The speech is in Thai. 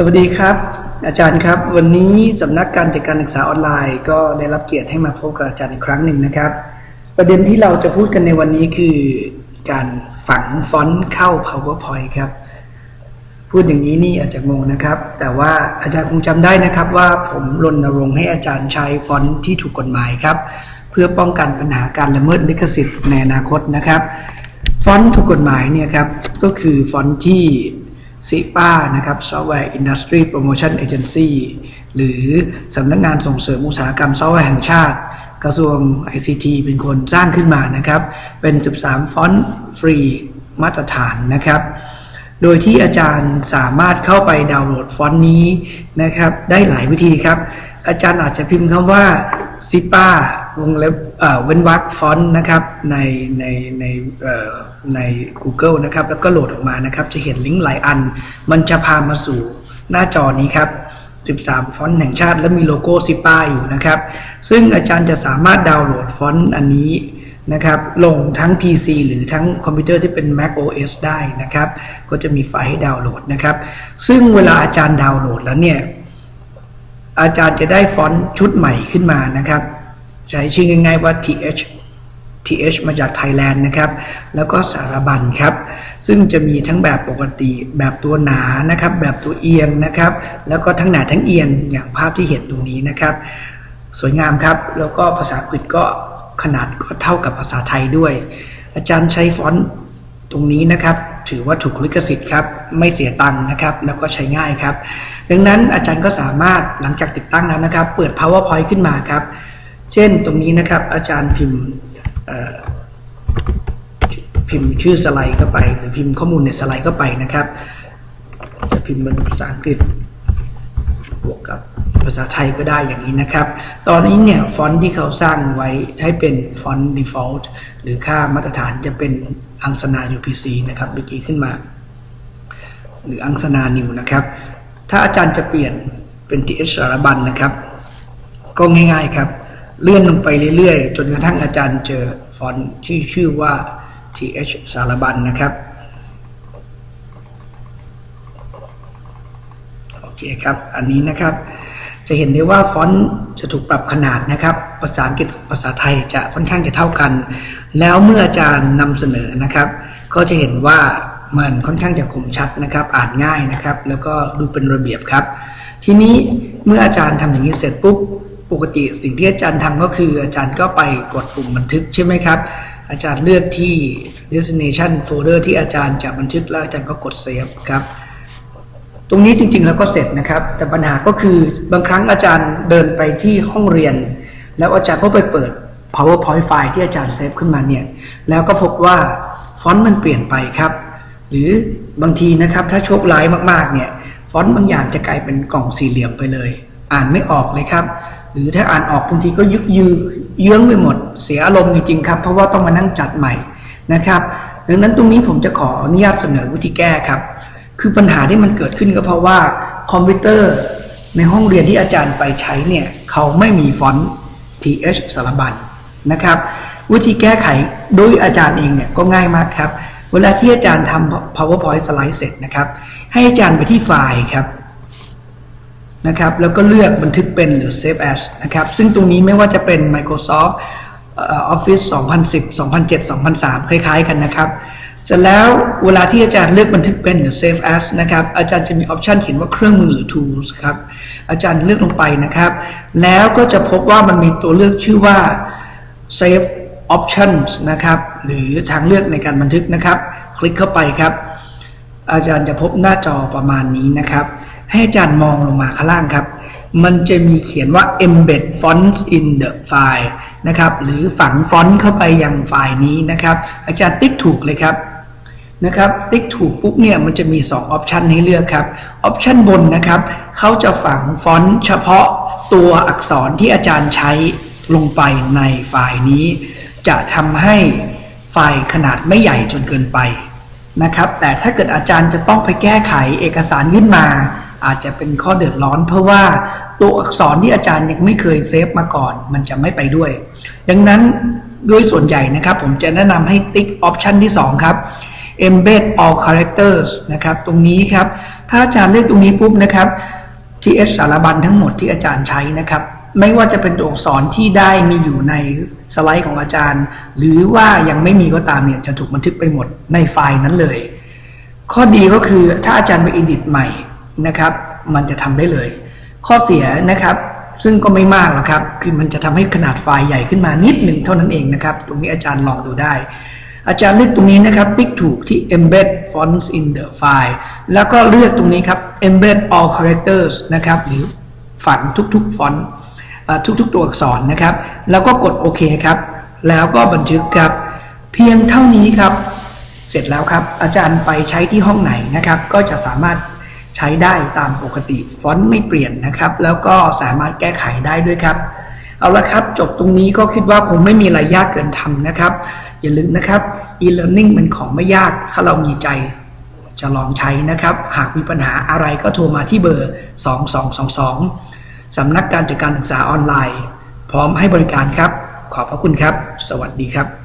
สวัสดีครับ อาจารย์ครับ วันนี้สำนักการจัดการศึกษาออนไลน์ ก็ได้รับเกียรติให้มาพบกับอาจารย์อีกครั้งหนึ่งนะครับ ประเด็นที่เราจะพูดกันในวันนี้คือการฝังฟอนต์เข้า PowerPoint ครับ พูดอย่างนี้นี่อาจจะงงนะครับ แต่ว่าอาจารย์คงจำได้นะครับว่าผมรณรงค์ให้อาจารย์ใช้ฟอนต์ที่ถูกกฎหมายครับ เพื่อป้องกันปัญหาการละเมิดลิขสิทธิ์ในอนาคตนะครับ ฟอนต์ถูกกฎหมายเนี่ยครับก็คือฟอนต์ที่ SIPA นะครับ Software Industry Promotion Agency หรือสำนักงานส่งเสริมอุตสาหกรรมซอฟต์แวร์แห่งชาติ กระทรวง ICT เป็นคนสร้างขึ้นมานะครับ เป็น 13 ฟอนต์ฟรีมาตรฐานนะครับ โดยที่อาจารย์สามารถเข้าไปดาวน์โหลดฟอนต์นี้นะครับ ได้หลายวิธีครับ อาจารย์อาจจะพิมพ์คำว่า SIPA วงเล็บเว้นวรรคฟอนต์นะครับในในในใน Google นะครับ แล้วก็โหลดออกมานะครับ จะเห็นลิงก์หลายอัน มันจะพามาสู่หน้าจอนี้ครับ 13 ฟอนต์แห่งชาติ และมีโลโก้ SIPA อยู่นะครับ ซึ่งอาจารย์จะสามารถดาวน์โหลดฟอนต์อันนี้นะครับลงทั้ง PC หรือทั้งคอมพิวเตอร์ที่เป็น Mac OS ได้นะครับ ก็จะมีไฟล์ให้ดาวน์โหลดนะครับ ซึ่งเวลาอาจารย์ดาวน์โหลดแล้วเนี่ยอาจารย์จะได้ฟอนต์ชุดใหม่ขึ้นมานะครับ ใช้ชื่อง่ายๆว่า th th มาจากไทยแลนด์นะครับ แล้วก็สารบัญครับ ซึ่งจะมีทั้งแบบปกติแบบตัวหนานะครับ แบบตัวเอียงนะครับ แล้วก็ทั้งหนาทั้งเอียงอย่างภาพที่เห็นตรงนี้นะครับ สวยงามครับ แล้วก็ภาษาอังกฤษก็ขนาดก็เท่ากับภาษาไทยด้วย อาจารย์ใช้ฟอนต์ตรงนี้นะครับ ถือว่าถูกลิขสิทธิ์ครับ ไม่เสียตังค์นะครับ แล้วก็ใช้ง่ายครับ ดังนั้นอาจารย์ก็สามารถหลังจากติดตั้งแล้วนะครับ เปิด powerpoint ขึ้นมาครับ เช่นตรงนี้นะครับ อาจารย์พิมพ์พิมพ์ชื่อสไลด์เข้าไป หรือพิมพ์ข้อมูลในสไลด์เข้าไปนะครับ จะพิมพ์เป็นภาษาอังกฤษบวกกับภาษาไทยก็ได้อย่างนี้นะครับ ตอนนี้เนี่ยฟอนต์ที่เขาสร้างไว้ให้เป็นฟอนต์ default หรือค่ามาตรฐานจะเป็นอังสนา UPC นะครับเมื่อกี้ขึ้นมา หรืออังสนา new นะครับ ถ้าอาจารย์จะเปลี่ยนเป็น TH สารบรรณนะครับ ก็ง่ายๆครับ เลื่อนลงไปเรื่อยๆ จนกระทั่งอาจารย์เจอฟอนต์ที่ชื่อว่า TH สารบรรณนะครับ โอเคครับ อันนี้นะครับ จะเห็นได้ว่าฟอนต์จะถูกปรับขนาดนะครับ ภาษาอังกฤษภาษาไทยจะค่อนข้างจะเท่ากัน แล้วเมื่ออาจารย์นำเสนอนะครับ ก็จะเห็นว่ามันค่อนข้างจะคมชัดนะครับ อ่านง่ายนะครับ แล้วก็ดูเป็นระเบียบครับ ทีนี้เมื่ออาจารย์ทำอย่างนี้เสร็จปุ๊บ ปกติสิ่งที่อาจารย์ทำก็คือ อาจารย์ก็ไปกดปุ่มบันทึกใช่ไหมครับ อาจารย์เลือกที่ destination folder ที่อาจารย์จะบันทึกแล้วอาจารย์ก็กด save ครับ ตรงนี้จริงๆแล้วก็เสร็จนะครับ แต่ปัญหาก็คือบางครั้งอาจารย์เดินไปที่ห้องเรียน แล้วอาจารย์ก็ไปเปิด PowerPoint ไฟล์ที่อาจารย์เซฟขึ้นมาเนี่ย แล้วก็พบว่าฟอนต์มันเปลี่ยนไปครับ หรือบางทีนะครับถ้าโชคร้ายมากๆเนี่ย ฟอนต์บางอย่างจะกลายเป็นกล่องสี่เหลี่ยมไปเลย อ่านไม่ออกเลยครับ หรือถ้าอ่านออกบางทีก็ยึกยือเยื้องไปหมด เสียอารมณ์จริงๆครับ เพราะว่าต้องมานั่งจัดใหม่นะครับ ดังนั้นตรงนี้ผมจะขออนุญาตเสนอวิธีแก้ครับ คือปัญหาที่มันเกิดขึ้นก็เพราะว่าคอมพิวเตอร์ในห้องเรียนที่อาจารย์ไปใช้เนี่ยเขาไม่มีฟอนต์ th สารบัญนะครับวิธีแก้ไขโดยอาจารย์เองเนี่ยก็ง่ายมากครับ เวลาที่อาจารย์ทำ PowerPoint สไลด์เสร็จนะครับ ให้อาจารย์ไปที่ไฟล์ครับ นะครับ แล้วก็เลือกบันทึกเป็นหรือ save as นะครับ ซึ่งตรงนี้ไม่ว่าจะเป็น Microsoft เอ่อ Office 2010 2007 2003 คล้ายๆ กันนะครับ เสร็จแล้วเวลาที่อาจารย์เลือกบันทึกเป็นหรือ save as นะครับ อาจารย์จะมีออปชันเขียนว่าเครื่องมือหรือ tools ครับ อาจารย์เลือกลงไปนะครับ แล้วก็จะพบว่ามันมีตัวเลือกชื่อว่า save options นะครับ หรือทางเลือกในการบันทึกนะครับ คลิกเข้าไปครับ อาจารย์จะพบหน้าจอประมาณนี้นะครับ ให้อาจารย์มองลงมาข้างล่างครับ มันจะมีเขียนว่า embed fonts in the file นะครับ หรือฝังฟอนต์เข้าไปยังไฟล์นี้นะครับ อาจารย์ติ๊กถูกเลยครับนะครับติ๊กถูกปุ๊บเนี่ยมันจะมี2 option ให้เลือกครับ option บนนะครับเขาจะฝังฟอนต์เฉพาะตัวอักษรที่อาจารย์ใช้ลงไปในไฟล์นี้ จะทำให้ไฟล์ขนาดไม่ใหญ่จนเกินไป นะครับ แต่ถ้าเกิดอาจารย์จะต้องไปแก้ไขเอกสารยื่นมา อาจจะเป็นข้อเดือดร้อน เพราะว่าตัวอักษรที่อาจารย์ยังไม่เคยเซฟมาก่อน มันจะไม่ไปด้วย ดังนั้นด้วยส่วนใหญ่นะครับ ผมจะแนะนำให้ติ๊กออปชันที่ 2 ครับ embed all characters นะครับ ตรงนี้ครับ ถ้าอาจารย์เลือกตรงนี้ปุ๊บนะครับ TS สารบัญทั้งหมดที่อาจารย์ใช้นะครับ ไม่ว่าจะเป็นตัวอักษรที่ได้มีอยู่ในสไลด์ของอาจารย์ หรือว่ายังไม่มีก็ตามเนี่ยจะถูกบันทึกไปหมดในไฟล์นั้นเลย ข้อดีก็คือถ้าอาจารย์ไป edit ใหม่นะครับ มันจะทำได้เลย ข้อเสียนะครับซึ่งก็ไม่มากหรอกครับ คือมันจะทำให้ขนาดไฟล์ใหญ่ขึ้นมานิดหนึ่งเท่านั้นเองนะครับ ตรงนี้อาจารย์ลองดูได้ อาจารย์เลือกตรงนี้นะครับ ติ๊กถูกที่ embed fonts in the file แล้วก็เลือกตรงนี้ครับ embed all characters นะครับ หรือฝังทุกๆฟอนต์ ทุกๆตัวอักษรนะครับ แล้วก็กดโอเคครับ แล้วก็บันทึกครับ เพียงเท่านี้ครับ เสร็จแล้วครับ อาจารย์ไปใช้ที่ห้องไหนนะครับ ก็จะสามารถใช้ได้ตามปกติ ฟอนต์ไม่เปลี่ยนนะครับ แล้วก็สามารถแก้ไขได้ด้วยครับ เอาละครับ จบตรงนี้ก็คิดว่าคงไม่มีอะไรยากเกินทำนะครับ อย่าลืมนะครับ e-learning มันของไม่ยาก ถ้าเรามีใจจะลองใช้นะครับ หากมีปัญหาอะไรก็โทรมาที่เบอร์ 2222 สำนักการจัดการศึกษาออนไลน์ พร้อมให้บริการครับ ขอบพระคุณครับ สวัสดีครับ